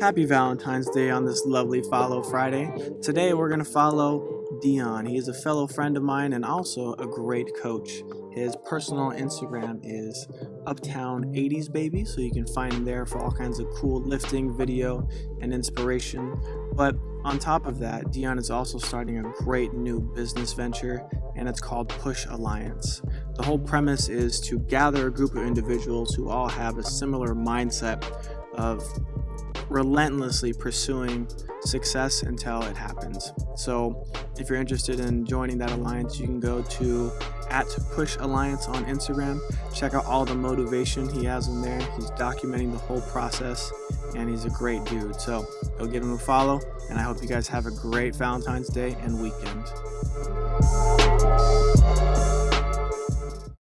Happy Valentine's Day on this lovely Follow Friday. Today we're going to follow Dion. He is a fellow friend of mine and also a great coach. His personal Instagram is Uptown 80s Baby, so you can find him there for all kinds of cool lifting, video, and inspiration. But on top of that, Dion is also starting a great new business venture, and it's called Push Alliance. The whole premise is to gather a group of individuals who all have a similar mindset of relentlessly pursuing success until it happens. So if you're interested in joining that alliance, you can go to at Push Alliance on Instagram. Check out all the motivation he has in there. He's documenting the whole process and he's a great dude. So go give him a follow and I hope you guys have a great Valentine's Day and weekend.